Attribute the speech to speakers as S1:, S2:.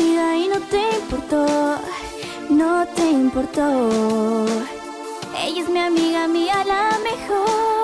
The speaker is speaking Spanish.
S1: y no te importó, no te importó. Ella es mi amiga mía, la mejor.